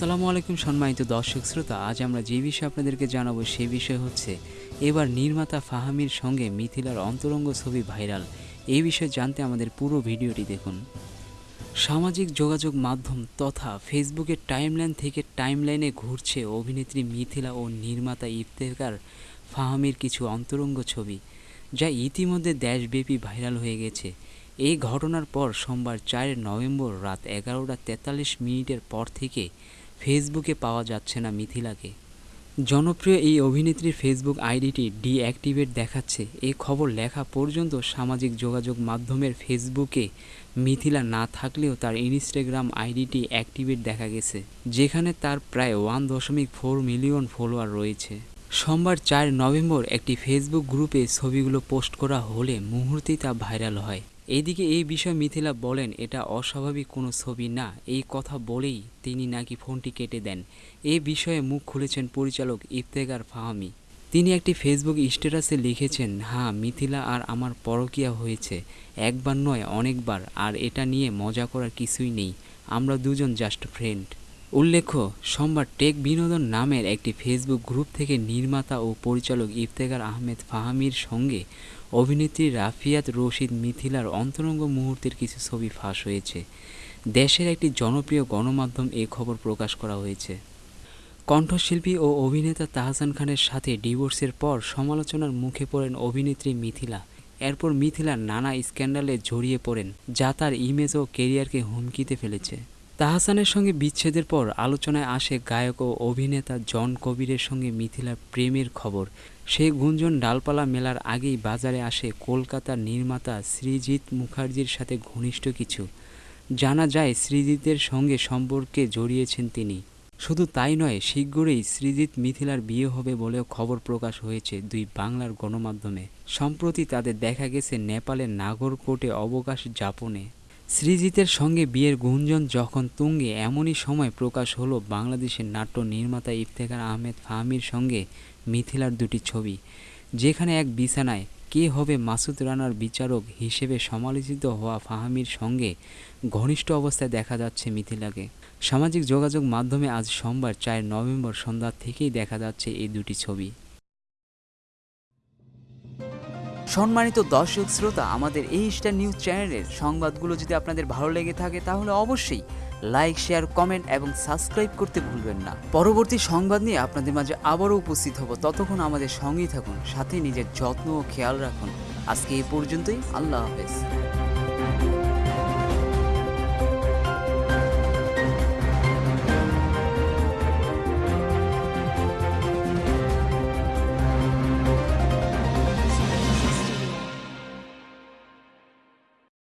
আসসালামু আলাইকুম সম্মানিত দর্শক শ্রোতা, আজ আমরা যে বিষয়ে আপনাদেরকে জানাব সে বিষয় হচ্ছে, এবার নির্মাতা ফাহামির সঙ্গে মিথিলার অন্তরঙ্গ ছবি ভাইরাল। এই বিষয়ে জানতে আমাদের পুরো ভিডিওটি দেখুন। সামাজিক যোগাযোগ মাধ্যম তথা ফেসবুকের টাইমলাইন থেকে টাইমলাইনে ঘুরছে অভিনেত্রী মিথিলা ও নির্মাতা ইফতেকার ফাহামির কিছু অন্তরঙ্গ ছবি, যা ইতিমধ্যে দেশব্যাপী ভাইরাল হয়ে গেছে। এই ঘটনার পর সোমবার চার নভেম্বর রাত এগারোটা তেতাল্লিশ মিনিটের পর থেকে ফেসবুকে পাওয়া যাচ্ছে না মিথিলাকে। জনপ্রিয় এই অভিনেত্রীর ফেসবুক আইডিটি ডিঅ্যাক্টিভেট দেখাচ্ছে। এ খবর লেখা পর্যন্ত সামাজিক যোগাযোগ মাধ্যমের ফেসবুকে মিথিলা না থাকলেও তার ইনস্টাগ্রাম আইডিটি অ্যাক্টিভেট দেখা গেছে, যেখানে তার প্রায় ওয়ান দশমিক ফোর মিলিয়ন ফলোয়ার রয়েছে। সোমবার চার নভেম্বর একটি ফেসবুক গ্রুপে ছবিগুলো পোস্ট করা হলে মুহূর্তেই তা ভাইরাল হয়। এদিকে এই বিষয়ে মিথিলা বলেন, এটা অস্বাভাবিক কোনো ছবি না। এই কথা বলেই তিনি নাকি ফোনটি কেটে দেন। এ বিষয়ে মুখ খুলেছেন পরিচালক ইফতেকার ফাহামি। তিনি একটি ফেসবুক স্ট্যাটাসে লিখেছেন হ্যাঁ মিথিলা আর আমার পরকিয়া হয়েছে। একবার নয়, অনেকবার। আর এটা নিয়ে মজা করার কিছুই নেই। আমরা দুজন জাস্ট ফ্রেন্ড। উল্লেখ্য, সোমবার টেক বিনোদন নামের একটি ফেসবুক গ্রুপ থেকে নির্মাতা ও পরিচালক ইফতেখার আহমেদ ফাহামির সঙ্গে অভিনেত্রী রাফিয়াত রশিদ মিথিলার অন্তরঙ্গ মুহূর্তের কিছু ছবি ফাঁস হয়েছে। দেশের একটি জনপ্রিয় গণমাধ্যম এ খবর প্রকাশ করা হয়েছে। কণ্ঠশিল্পী ও অভিনেতা তাহসান খানের সাথে ডিভোর্সের পর সমালোচনার মুখে পড়েন অভিনেত্রী মিথিলা। এরপর মিথিলা নানা স্ক্যান্ডালে জড়িয়ে পড়েন, যা তার ইমেজ ও কেরিয়ারকে হুমকিতে ফেলেছে। তাহসানের সঙ্গে বিচ্ছেদের পর আলোচনায় আসে গায়ক ও অভিনেতা জন কবিরের সঙ্গে মিথিলার প্রেমের খবর। সেই গুঞ্জন ডালপালা মেলার আগেই বাজারে আসে কলকাতার নির্মাতা শ্রীজিৎ মুখার্জির সাথে ঘনিষ্ঠ কিছু। জানা যায় সৃজিতের সঙ্গে সম্পর্কে জড়িয়েছেন তিনি। শুধু তাই নয়, শীঘ্রই শ্রীজিৎ মিথিলার বিয়ে হবে বলেও খবর প্রকাশ হয়েছে দুই বাংলার গণমাধ্যমে। সম্প্রতি তাদের দেখা গেছে নেপালের নাগরকোটে অবকাশ যাপনে। সৃজিতের সঙ্গে বিয়ের গুঞ্জন যখন তুঙ্গে, এমনই সময় প্রকাশ হলো বাংলাদেশের নাট্য নির্মাতা ইফতেখার আহমেদ ফাহমির সঙ্গে মিথিলার দুটি ছবি, যেখানে এক বিছানায় কে হবে মাসুদ রানার বিচারক হিসেবে সমালোচিত হওয়া ফাহামির সঙ্গে ঘনিষ্ঠ অবস্থায় দেখা যাচ্ছে মিথিলাকে। সামাজিক যোগাযোগ মাধ্যমে আজ সোমবার, চার নভেম্বর সন্ধ্যা থেকেই দেখা যাচ্ছে এই দুটি ছবি। সম্মানিত দর্শক শ্রোতা, আমাদের এই স্টার নিউজ চ্যানেলের সংবাদগুলো যদি আপনাদের ভালো লেগে থাকে, তাহলে অবশ্যই লাইক, শেয়ার, কমেন্ট এবং সাবস্ক্রাইব করতে ভুলবেন না। পরবর্তী সংবাদ নিয়ে আপনাদের মাঝে আবারও উপস্থিত হব। ততক্ষণ আমাদের সঙ্গেই থাকুন, সাথে নিজের যত্ন ও খেয়াল রাখুন। আজকে এই পর্যন্তই, আল্লাহ হাফেজ।